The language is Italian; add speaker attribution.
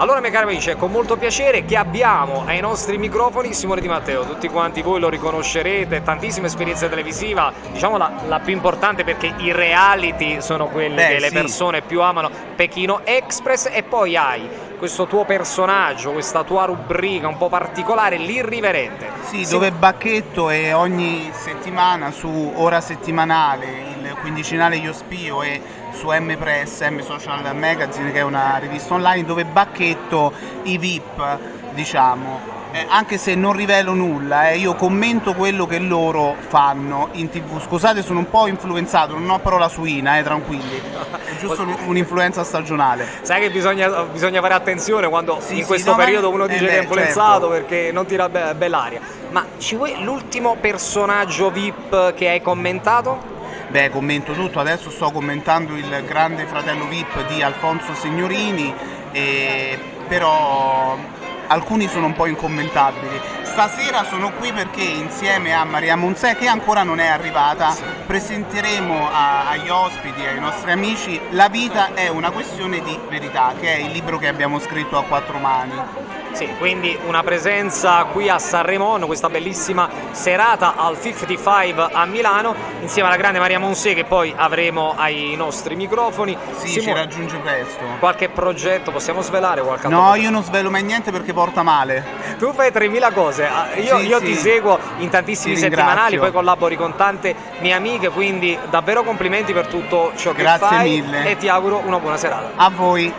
Speaker 1: Allora, miei cari amici, è con molto piacere che abbiamo ai nostri microfoni Simone Di Matteo. Tutti quanti voi lo riconoscerete, tantissima esperienza televisiva, diciamo la, la più importante perché i reality sono quelli
Speaker 2: Beh,
Speaker 1: che le
Speaker 2: sì.
Speaker 1: persone più amano, Pechino Express, e poi hai questo tuo personaggio, questa tua rubrica un po' particolare, l'irriverente.
Speaker 2: Sì,
Speaker 1: Sim-
Speaker 2: dove Bacchetto è ogni settimana su Ora Settimanale, quindicinale Io Spio e su M Press, M Social Magazine che è una rivista online dove Bacchetto i VIP, diciamo, eh, anche se non rivelo nulla, eh, io commento quello che loro fanno in tv. Scusate, sono un po' influenzato, non ho parola suina, eh, tranquilli. È giusto un- un'influenza stagionale.
Speaker 1: Sai che bisogna, bisogna fare attenzione quando
Speaker 2: Sì,
Speaker 1: in
Speaker 2: sì,
Speaker 1: questo
Speaker 2: no,
Speaker 1: periodo uno
Speaker 2: eh
Speaker 1: dice
Speaker 2: beh,
Speaker 1: che è influenzato
Speaker 2: certo.
Speaker 1: perché non tira be- bell'aria. Ma ci vuoi l'ultimo personaggio VIP che hai commentato?
Speaker 2: Beh, commento tutto, adesso sto commentando il grande fratello VIP di Alfonso Signorini, e- però alcuni sono un po' incommentabili. Stasera sono qui perché insieme a Maria Monzè, che ancora non è arrivata, presenteremo a- agli ospiti, ai nostri amici, La vita è una questione di verità, che è il libro che abbiamo scritto a quattro mani.
Speaker 1: Sì, quindi una presenza qui a Sanremo, questa bellissima serata al 55 a Milano, insieme alla grande Maria Monse che poi avremo ai nostri microfoni.
Speaker 2: Sì,
Speaker 1: Simo-
Speaker 2: ci raggiunge presto.
Speaker 1: qualche progetto possiamo svelare qualche altro
Speaker 2: No, io non svelo mai niente perché porta male.
Speaker 1: Tu fai 3000 cose, Ah, io,
Speaker 2: Sì,
Speaker 1: io
Speaker 2: sì.
Speaker 1: ti seguo in tantissimi
Speaker 2: Ti
Speaker 1: settimanali, poi collabori con tante mie amiche, quindi davvero complimenti per tutto ciò che
Speaker 2: Grazie
Speaker 1: fai
Speaker 2: mille.
Speaker 1: e ti auguro una buona serata.
Speaker 2: A voi.